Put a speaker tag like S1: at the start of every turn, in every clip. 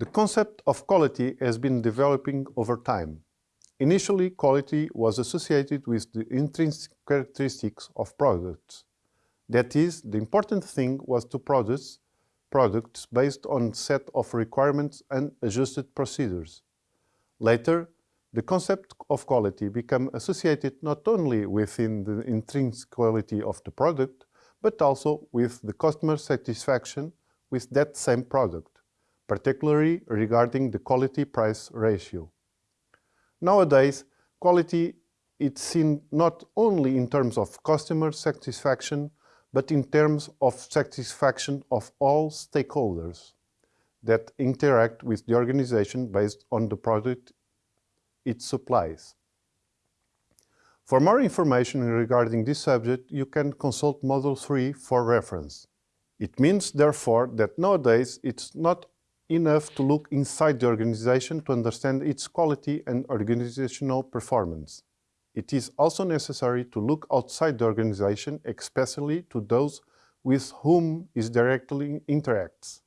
S1: The concept of quality has been developing over time. Initially, quality was associated with the intrinsic characteristics of products. That is, the important thing was to produce products based on a set of requirements and adjusted procedures. Later, the concept of quality became associated not only within the intrinsic quality of the product, but also with the customer satisfaction with that same product particularly regarding the quality-price ratio. Nowadays, quality is seen not only in terms of customer satisfaction, but in terms of satisfaction of all stakeholders that interact with the organization based on the product it supplies. For more information regarding this subject, you can consult Model 3 for reference. It means, therefore, that nowadays it's not enough to look inside the organization to understand its quality and organizational performance. It is also necessary to look outside the organization, especially to those with whom it directly interacts.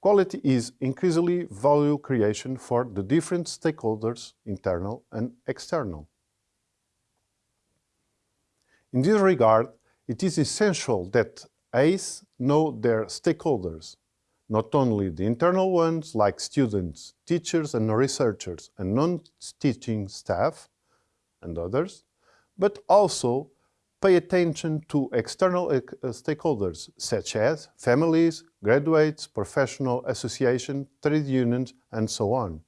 S1: Quality is increasingly value creation for the different stakeholders, internal and external. In this regard, it is essential that ACE know their stakeholders, not only the internal ones like students, teachers and researchers and non-teaching staff and others, but also pay attention to external uh, stakeholders such as families, graduates, professional associations, trade unions and so on.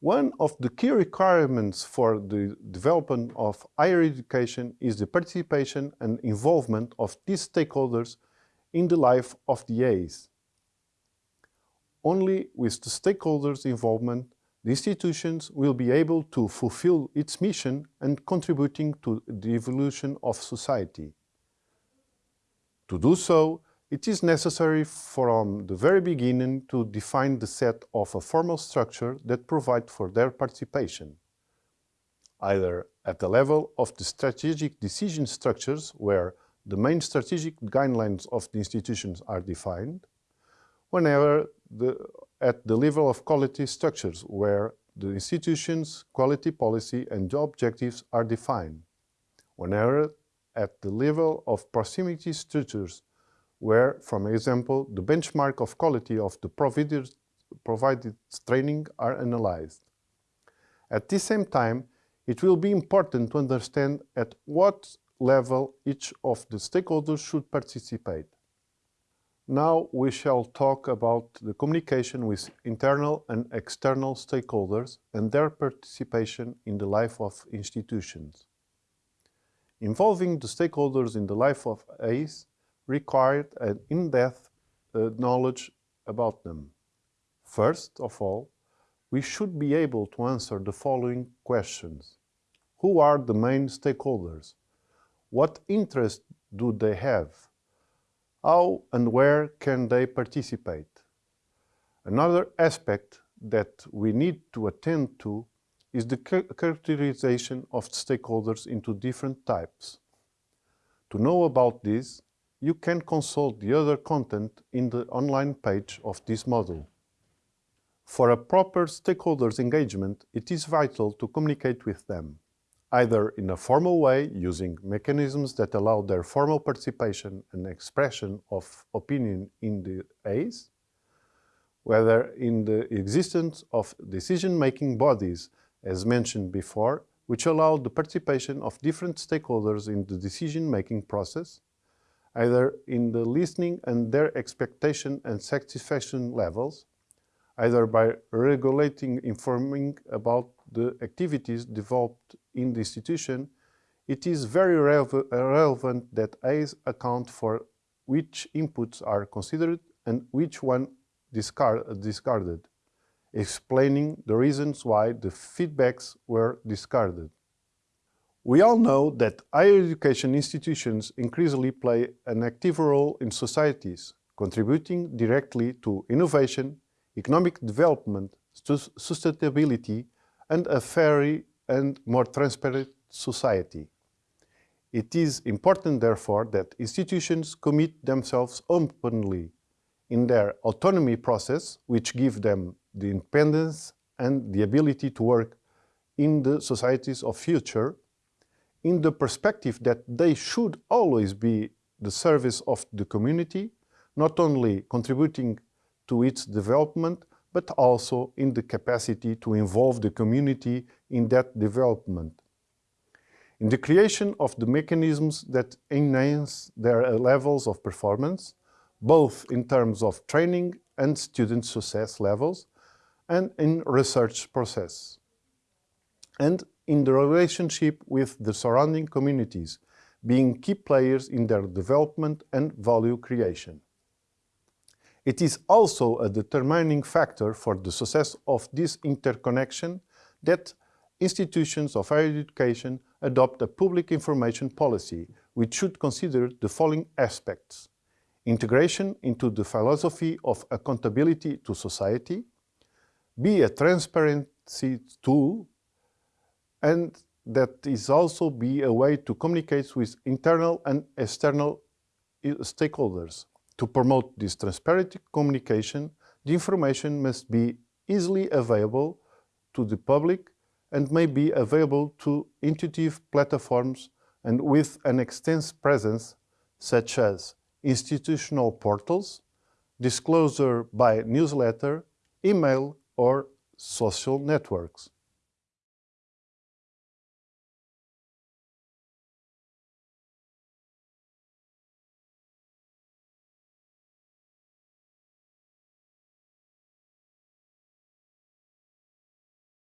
S1: One of the key requirements for the development of higher education is the participation and involvement of these stakeholders in the life of the ACE. Only with the stakeholders' involvement, the institutions will be able to fulfill its mission and contributing to the evolution of society. To do so, it is necessary from the very beginning to define the set of a formal structure that provide for their participation, either at the level of the strategic decision structures where the main strategic guidelines of the institutions are defined, whenever the, at the level of quality structures where the institution's quality policy and objectives are defined, whenever at the level of proximity structures where, for example, the benchmark of quality of the provided, provided training are analyzed. At the same time, it will be important to understand at what level each of the stakeholders should participate. Now we shall talk about the communication with internal and external stakeholders and their participation in the life of institutions. Involving the stakeholders in the life of ACE required an in-depth uh, knowledge about them. First of all, we should be able to answer the following questions. Who are the main stakeholders? What interest do they have? How and where can they participate? Another aspect that we need to attend to is the characterization of stakeholders into different types. To know about this, you can consult the other content in the online page of this module. For a proper stakeholders engagement, it is vital to communicate with them, either in a formal way, using mechanisms that allow their formal participation and expression of opinion in the ACE, whether in the existence of decision-making bodies, as mentioned before, which allow the participation of different stakeholders in the decision-making process, either in the listening and their expectation and satisfaction levels, either by regulating informing about the activities developed in the institution, it is very relevant that ACE account for which inputs are considered and which one discard discarded, explaining the reasons why the feedbacks were discarded. We all know that higher education institutions increasingly play an active role in societies, contributing directly to innovation, economic development, sustainability, and a fairer and more transparent society. It is important, therefore, that institutions commit themselves openly in their autonomy process, which give them the independence and the ability to work in the societies of future, in the perspective that they should always be the service of the community, not only contributing to its development, but also in the capacity to involve the community in that development. In the creation of the mechanisms that enhance their levels of performance, both in terms of training and student success levels, and in research process. And in the relationship with the surrounding communities, being key players in their development and value creation. It is also a determining factor for the success of this interconnection that institutions of higher education adopt a public information policy which should consider the following aspects. Integration into the philosophy of accountability to society, be a transparency tool, and that is also be a way to communicate with internal and external eh, stakeholders. To promote this transparent communication, the information must be easily available to the public and may be available to intuitive platforms and with an extensive presence such as institutional portals, disclosure by newsletter, email or social networks.